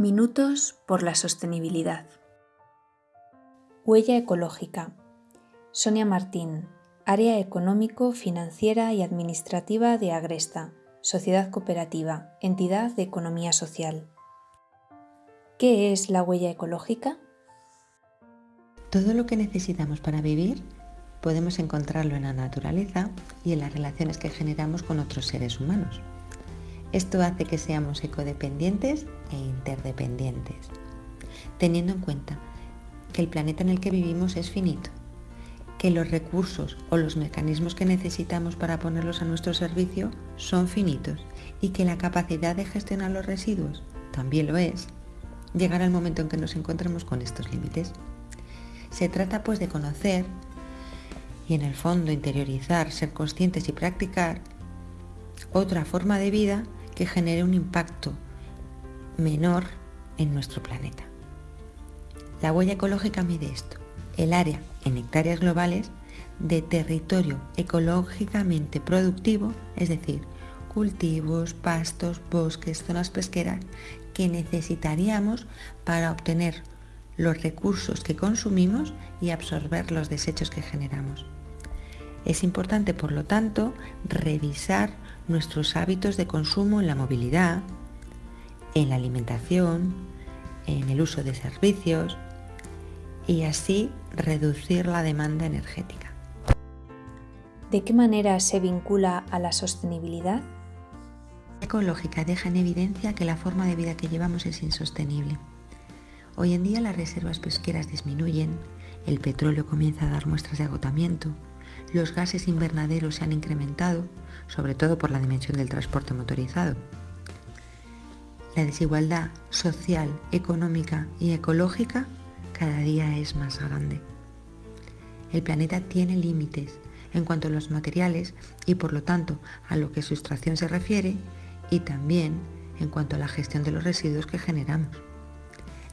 Minutos por la sostenibilidad. Huella ecológica. Sonia Martín, Área Económico, Financiera y Administrativa de Agresta, Sociedad Cooperativa, entidad de economía social. ¿Qué es la huella ecológica? Todo lo que necesitamos para vivir podemos encontrarlo en la naturaleza y en las relaciones que generamos con otros seres humanos. Esto hace que seamos ecodependientes e interdependientes, teniendo en cuenta que el planeta en el que vivimos es finito, que los recursos o los mecanismos que necesitamos para ponerlos a nuestro servicio son finitos y que la capacidad de gestionar los residuos también lo es, llegará el momento en que nos encontremos con estos límites. Se trata pues de conocer y en el fondo interiorizar, ser conscientes y practicar otra forma de vida que genere un impacto menor en nuestro planeta. La huella ecológica mide esto, el área en hectáreas globales de territorio ecológicamente productivo, es decir, cultivos, pastos, bosques, zonas pesqueras que necesitaríamos para obtener los recursos que consumimos y absorber los desechos que generamos. Es importante, por lo tanto, revisar nuestros hábitos de consumo en la movilidad, en la alimentación, en el uso de servicios y así reducir la demanda energética. ¿De qué manera se vincula a la sostenibilidad? La ecológica deja en evidencia que la forma de vida que llevamos es insostenible. Hoy en día las reservas pesqueras disminuyen, el petróleo comienza a dar muestras de agotamiento, los gases invernaderos se han incrementado, sobre todo por la dimensión del transporte motorizado. La desigualdad social, económica y ecológica cada día es más grande. El planeta tiene límites en cuanto a los materiales y por lo tanto a lo que su extracción se refiere y también en cuanto a la gestión de los residuos que generamos.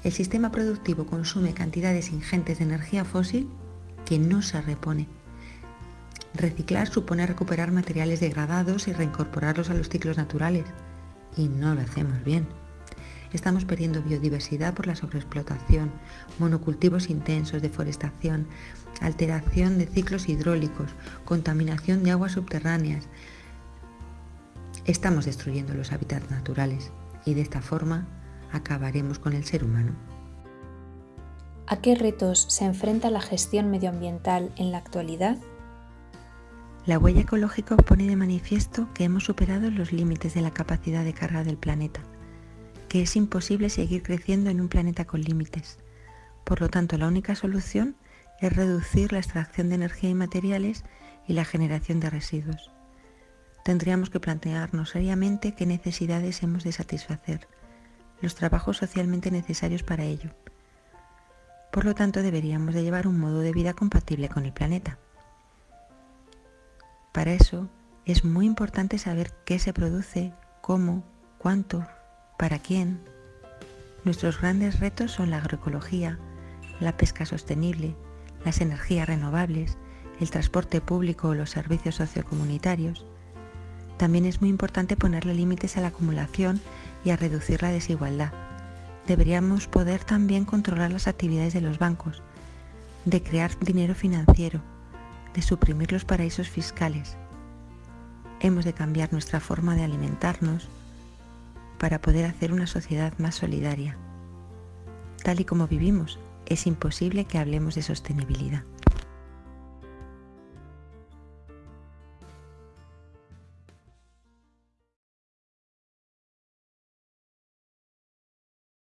El sistema productivo consume cantidades ingentes de energía fósil que no se repone Reciclar supone recuperar materiales degradados y reincorporarlos a los ciclos naturales. Y no lo hacemos bien. Estamos perdiendo biodiversidad por la sobreexplotación, monocultivos intensos, deforestación, alteración de ciclos hidráulicos, contaminación de aguas subterráneas. Estamos destruyendo los hábitats naturales y de esta forma acabaremos con el ser humano. ¿A qué retos se enfrenta la gestión medioambiental en la actualidad? La huella ecológica pone de manifiesto que hemos superado los límites de la capacidad de carga del planeta, que es imposible seguir creciendo en un planeta con límites. Por lo tanto, la única solución es reducir la extracción de energía y materiales y la generación de residuos. Tendríamos que plantearnos seriamente qué necesidades hemos de satisfacer, los trabajos socialmente necesarios para ello. Por lo tanto, deberíamos de llevar un modo de vida compatible con el planeta. Para eso es muy importante saber qué se produce, cómo, cuánto, para quién. Nuestros grandes retos son la agroecología, la pesca sostenible, las energías renovables, el transporte público o los servicios sociocomunitarios. También es muy importante ponerle límites a la acumulación y a reducir la desigualdad. Deberíamos poder también controlar las actividades de los bancos, de crear dinero financiero, de suprimir los paraísos fiscales. Hemos de cambiar nuestra forma de alimentarnos para poder hacer una sociedad más solidaria. Tal y como vivimos, es imposible que hablemos de sostenibilidad.